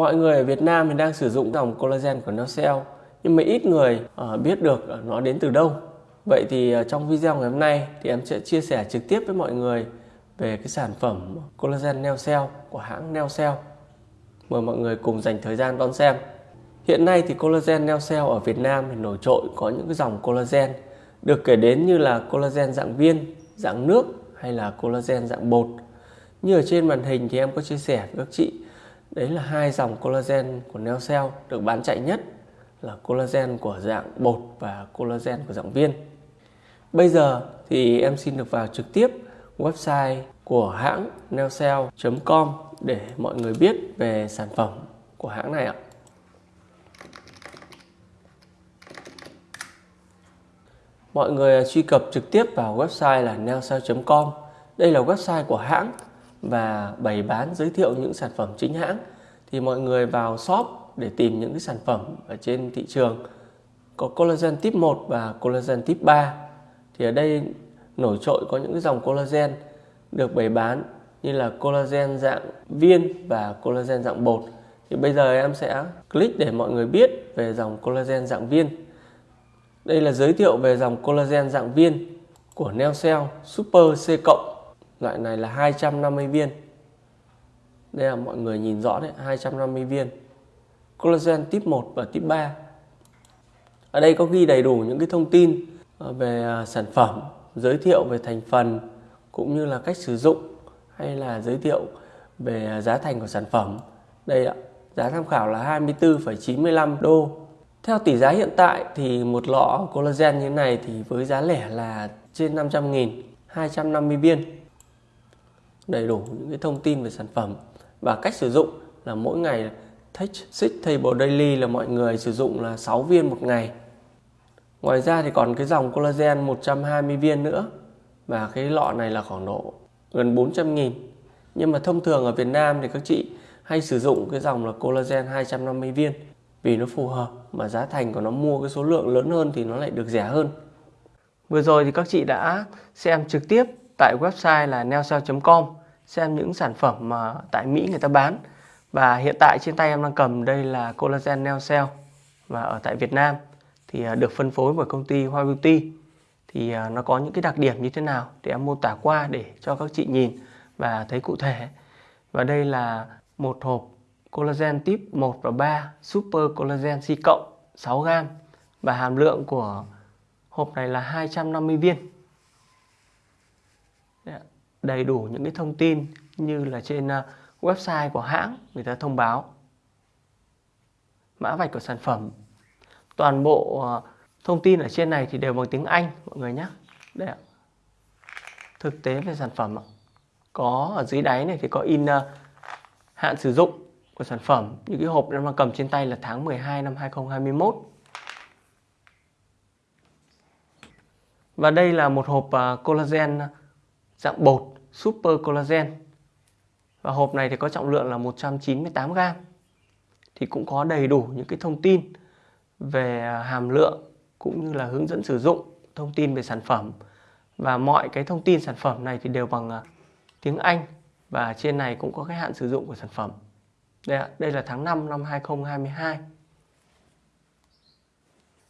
Mọi người ở Việt Nam thì đang sử dụng dòng collagen của Nocell nhưng mà ít người ờ, biết được nó đến từ đâu. Vậy thì ờ, trong video ngày hôm nay thì em sẽ chia sẻ trực tiếp với mọi người về cái sản phẩm collagen Neocell của hãng Neocell. Mời mọi người cùng dành thời gian đón xem. Hiện nay thì collagen Neocell ở Việt Nam thì nổi trội có những cái dòng collagen được kể đến như là collagen dạng viên, dạng nước hay là collagen dạng bột. Như ở trên màn hình thì em có chia sẻ với các chị Đấy là hai dòng collagen của Neocell được bán chạy nhất là collagen của dạng bột và collagen của dạng viên. Bây giờ thì em xin được vào trực tiếp website của hãng neocell.com để mọi người biết về sản phẩm của hãng này ạ. Mọi người truy cập trực tiếp vào website là neocell.com. Đây là website của hãng và bày bán, giới thiệu những sản phẩm chính hãng, thì mọi người vào shop để tìm những cái sản phẩm ở trên thị trường. Có collagen tip 1 và collagen tip 3 thì ở đây nổi trội có những cái dòng collagen được bày bán như là collagen dạng viên và collagen dạng bột. Thì bây giờ em sẽ click để mọi người biết về dòng collagen dạng viên. Đây là giới thiệu về dòng collagen dạng viên của Neocell Super C cộng loại này là 250 viên. Đây là mọi người nhìn rõ đấy 250 viên. Collagen tip 1 và tip 3 ở đây có ghi đầy đủ những cái thông tin à, về à, sản phẩm giới thiệu về thành phần cũng như là cách sử dụng hay là giới thiệu về à, giá thành của sản phẩm. Đây ạ giá tham khảo là 24,95 đô. Theo tỷ giá hiện tại thì một lọ collagen như thế này thì với giá lẻ là trên 500 nghìn 250 viên đầy đủ những cái thông tin về sản phẩm. Và cách sử dụng là mỗi ngày Take Six Table Daily là mọi người sử dụng là 6 viên một ngày. Ngoài ra thì còn cái dòng collagen 120 viên nữa. Và cái lọ này là khoảng độ gần 400 nghìn. Nhưng mà thông thường ở Việt Nam thì các chị hay sử dụng cái dòng là collagen 250 viên. Vì nó phù hợp mà giá thành của nó mua cái số lượng lớn hơn thì nó lại được rẻ hơn. Vừa rồi thì các chị đã xem trực tiếp tại website là neocell.com xem những sản phẩm mà tại Mỹ người ta bán. Và hiện tại trên tay em đang cầm đây là collagen neo cell. Và ở tại Việt Nam thì à, được phân phối bởi công ty Hoa Beauty. Thì à, nó có những cái đặc điểm như thế nào thì em mô tả qua để cho các chị nhìn và thấy cụ thể. Và đây là một hộp collagen tip 1 và 3 super collagen C cộng 6 gram. Và hàm lượng của hộp này là 250 viên. Dạ đầy đủ những cái thông tin như là trên ờ, website của hãng người ta thông báo. Mã vạch của sản phẩm. Toàn bộ ờ, thông tin ở trên này thì đều bằng tiếng Anh, mọi người nhé. Đây ạ. Thực tế về sản phẩm có ở dưới đáy này thì có in ờ, hạn sử dụng của sản phẩm. Những cái hộp em đang cầm trên tay là tháng 12 năm 2021 và đây là một hộp collagen dạng bột Super Collagen. Và hộp này thì có trọng lượng là 198 gram. Thì cũng có đầy đủ những cái thông tin về à, hàm lượng cũng như là hướng dẫn sử dụng thông tin về sản phẩm. Và mọi cái thông tin sản phẩm này thì đều bằng à, tiếng Anh. Và trên này cũng có cái hạn sử dụng của sản phẩm. Đây, ạ, đây là tháng 5 năm 2022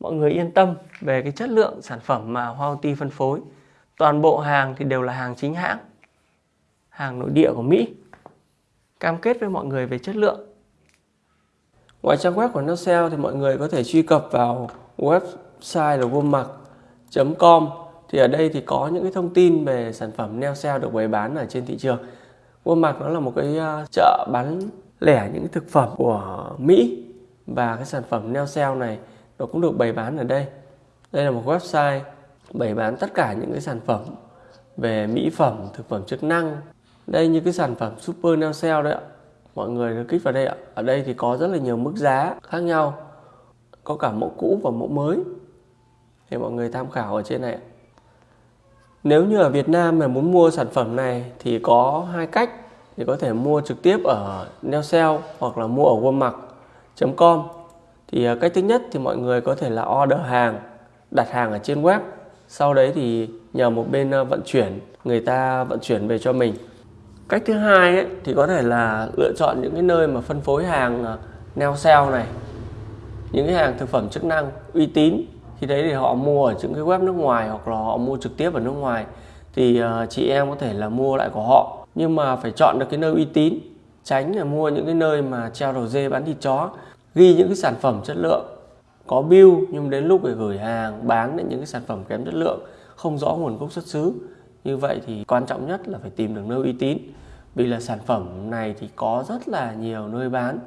mọi người yên tâm về cái chất lượng sản phẩm mà Hoa Ti phân phối toàn bộ hàng thì đều là hàng chính hãng, hàng nội địa của Mỹ, cam kết với mọi người về chất lượng. Ngoài trang web của Nocell thì mọi người có thể truy cập vào website là womac.com thì ở đây thì có những cái thông tin về sản phẩm Nocell được bày bán ở trên thị trường. Womac nó là một cái ờ, chợ bán lẻ những thực phẩm của Mỹ và cái sản phẩm Nocell này nó cũng được bày bán ở đây. Đây là một website bày bán tất cả những cái sản phẩm về mỹ phẩm, thực phẩm chức năng. Đây như cái sản phẩm super nail cell đấy ạ. Mọi người được kích vào đây ạ. Ở đây thì có rất là nhiều mức giá khác nhau. Có cả mẫu cũ và mẫu mới. Thì mọi người tham khảo ở trên này nếu như ở Việt Nam mà muốn mua sản phẩm này thì có hai cách thì có thể mua trực tiếp ở Neocell hoặc là mua ở Walmart.com thì à, cách thứ nhất thì mọi người có thể là order hàng, đặt hàng ở trên web sau đấy thì nhờ một bên ờ, vận chuyển người ta vận chuyển về cho mình. Cách thứ hai ấy, thì có thể là lựa chọn những cái nơi mà phân phối hàng ờ, neo sale này những cái hàng thực phẩm chức năng uy tín. Khi đấy thì họ mua ở những cái web nước ngoài hoặc là họ mua trực tiếp ở nước ngoài. Thì ờ, chị em có thể là mua lại của họ. Nhưng mà phải chọn được cái nơi uy tín tránh là mua những cái nơi mà treo đầu dê bán thịt chó ghi những cái sản phẩm chất lượng có bill nhưng đến lúc để gửi hàng, bán những cái sản phẩm kém chất lượng, không rõ nguồn gốc xuất xứ. Như vậy thì quan trọng nhất là phải tìm được nơi uy tín. Vì là sản phẩm này thì có rất là nhiều nơi bán,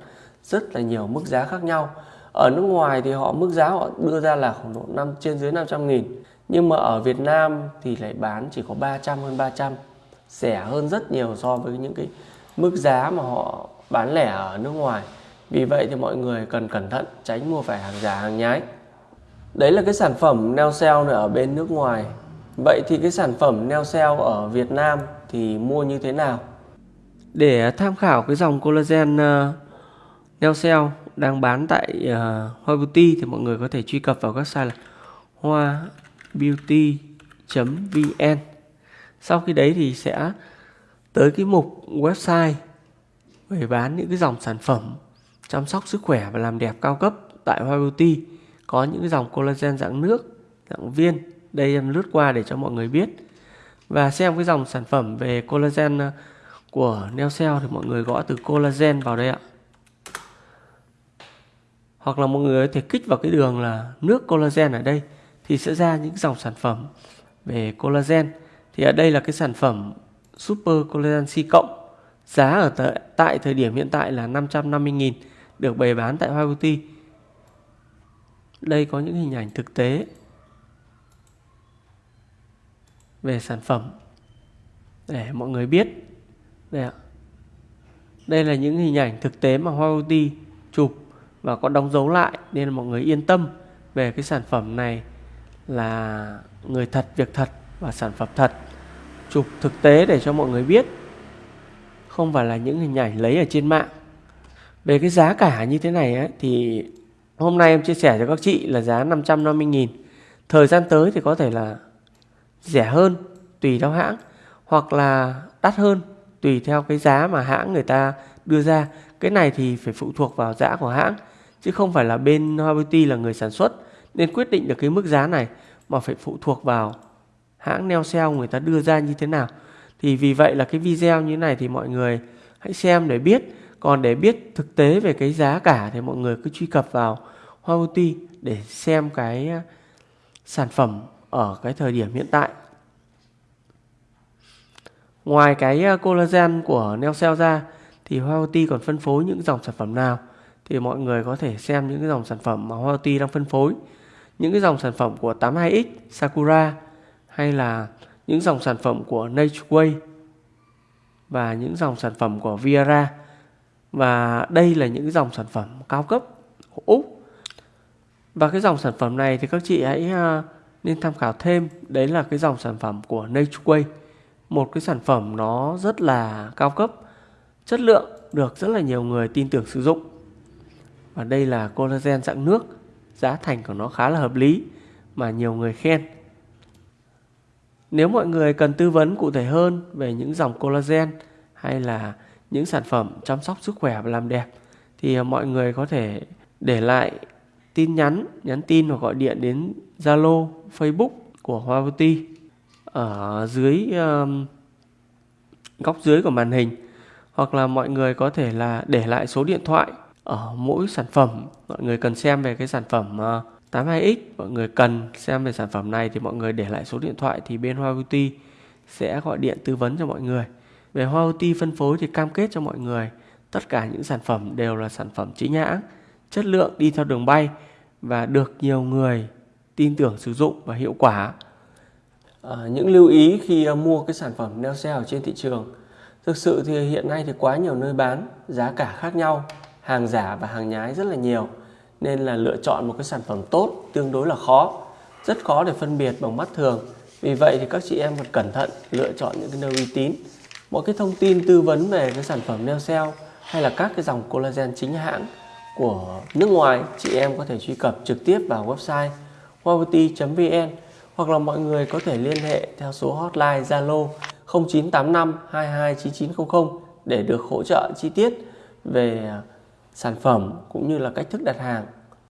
rất là nhiều mức giá khác nhau. Ở nước ngoài thì họ, mức giá họ đưa ra là khoảng độ năm, trên dưới 500 nghìn. Nhưng mà ở Việt Nam thì lại bán chỉ có 300 hơn 300 rẻ hơn rất nhiều so với những cái mức giá mà họ bán lẻ ở nước ngoài vì vậy thì mọi người cần cẩn thận tránh mua phải hàng giả hàng nhái. Đấy là cái sản phẩm neo sale ở bên nước ngoài. Vậy thì cái sản phẩm neo sale ở Việt Nam thì mua như thế nào? Để tham khảo cái dòng collagen uh, neo sale đang bán tại uh, Hoa Beauty thì mọi người có thể truy cập vào website là hoa beauty.vn sau khi đấy thì sẽ tới cái mục website về bán những cái dòng sản phẩm chăm sóc sức khỏe và làm đẹp cao cấp tại Hoa Beauty có những dòng collagen dạng nước, dạng viên, đây em lướt qua để cho mọi người biết. Và xem cái dòng sản phẩm về collagen à, của Neocell thì mọi người gõ từ collagen vào đây ạ. Hoặc là mọi người có thể kích vào cái đường là nước collagen ở đây thì sẽ ra những dòng sản phẩm về collagen. Thì ở đây là cái sản phẩm Super Collagen C cộng, giá ở tại thời điểm hiện tại là 550.000 được bày bán tại Hoa Beauty đây có những hình ảnh thực tế về sản phẩm để mọi người biết. Đây ạ. Đây là những hình ảnh thực tế mà Hoa Beauty chụp và có đóng dấu lại nên mọi người yên tâm về cái sản phẩm này là người thật, việc thật và sản phẩm thật. Chụp thực tế để cho mọi người biết, không phải là những hình ảnh lấy ở trên mạng về cái giá cả như thế này ấy, thì hôm nay em chia sẻ cho các chị là giá 550.000 thời gian tới thì có thể là rẻ hơn tùy theo hãng hoặc là đắt hơn tùy theo cái giá mà hãng người ta đưa ra. Cái này thì phải phụ thuộc vào giá của hãng chứ không phải là bên Hoa Beauty là người sản xuất nên quyết định được cái mức giá này mà phải phụ thuộc vào hãng neo sale người ta đưa ra như thế nào. Thì vì vậy là cái video như thế này thì mọi người hãy xem để biết còn để biết thực tế về cái giá cả thì mọi người cứ truy cập vào Hoa Beauty để xem cái à, sản phẩm ở cái thời điểm hiện tại. Ngoài cái à, collagen của Neocell ra thì Hoa Beauty còn phân phối những dòng sản phẩm nào? Thì mọi người có thể xem những cái dòng sản phẩm mà Hoa đang phân phối. Những cái dòng sản phẩm của 82X Sakura, hay là những dòng sản phẩm của Nature Way và những dòng sản phẩm của Viera và đây là những dòng sản phẩm cao cấp của Úc và cái dòng sản phẩm này thì các chị hãy à, nên tham khảo thêm. Đấy là cái dòng sản phẩm của Natureway một cái sản phẩm nó rất là cao cấp, chất lượng được rất là nhiều người tin tưởng sử dụng. Và đây là collagen dạng nước, giá thành của nó khá là hợp lý mà nhiều người khen. Nếu mọi người cần tư vấn cụ thể hơn về những dòng collagen hay là những sản phẩm chăm sóc sức khỏe và làm đẹp thì ờ, mọi người có thể để lại tin nhắn, nhắn tin hoặc gọi điện đến Zalo, Facebook của Hoa Beauty ở dưới um, góc dưới của màn hình. Hoặc là mọi người có thể là để lại số điện thoại ở mỗi sản phẩm. Mọi người cần xem về cái sản phẩm ờ, 82X mọi người cần xem về sản phẩm này thì mọi người để lại số điện thoại thì bên Hoa Beauty sẽ gọi điện tư vấn cho mọi người về Hoa Beauty phân phối thì cam kết cho mọi người tất cả những sản phẩm đều là sản phẩm chính hãng chất lượng đi theo đường bay và được nhiều người tin tưởng sử dụng và hiệu quả. À, những lưu ý khi à, mua cái sản phẩm leo xe ở trên thị trường. Thực sự thì hiện nay thì quá nhiều nơi bán giá cả khác nhau hàng giả và hàng nhái rất là nhiều nên là lựa chọn một cái sản phẩm tốt tương đối là khó rất khó để phân biệt bằng mắt thường. Vì vậy thì các chị em cần cẩn thận lựa chọn những cái nơi uy tín mọi cái thông tin tư vấn về cái sản phẩm neo cell hay là các cái dòng collagen chính hãng của nước ngoài, chị em có thể truy cập trực tiếp vào website huawei.vn hoặc là mọi người có thể liên hệ theo số hotline Zalo 0985 229900 để được hỗ trợ chi tiết về sản phẩm cũng như là cách thức đặt hàng.